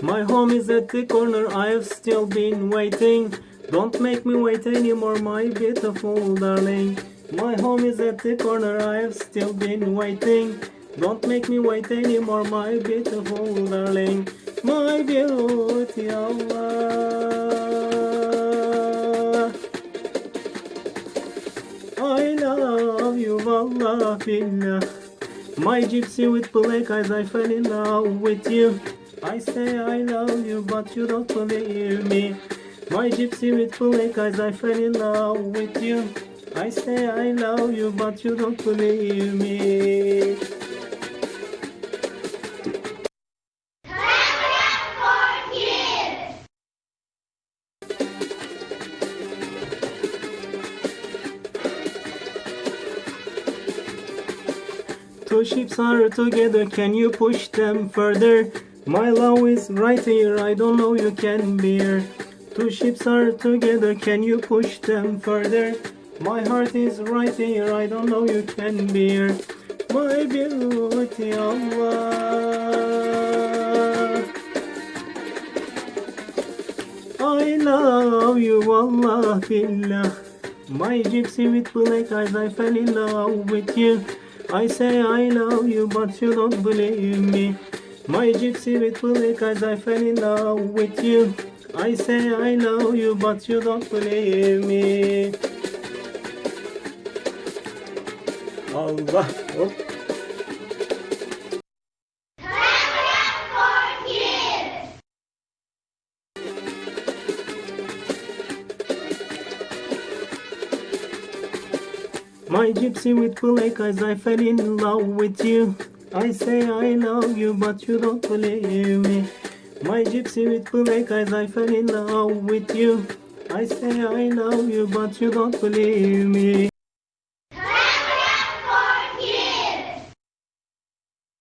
My home is at the corner, I've still been waiting. Don't make me wait anymore, my beautiful darling. My home is at the corner, I've still been waiting. Don't make me wait anymore, my beautiful darling. My beauty, Allah. I love you, wallah billah. My gypsy with black eyes, I fell in love with you. I say I love you, but you don't believe me. My gypsy with black eyes, I fell in love with you. I say I love you, but you don't believe me. Two ships are together, can you push them further? My love is right here, I don't know you can bear. Two ships are together, can you push them further? My heart is right here, I don't know you can bear. My beauty, Allah. I love you, Allah billah. My gypsy with black eyes, I fell in love with you. I say I love you, but you don't believe me. My gypsy with black eyes, I fell in love with you. I say I love you, but you don't believe me. Allah. Hop. My gypsy with black eyes, I fell in love with you. I say I love you, but you don't believe me. My gypsy with black eyes, I fell in love with you. I say I love you, but you don't believe me.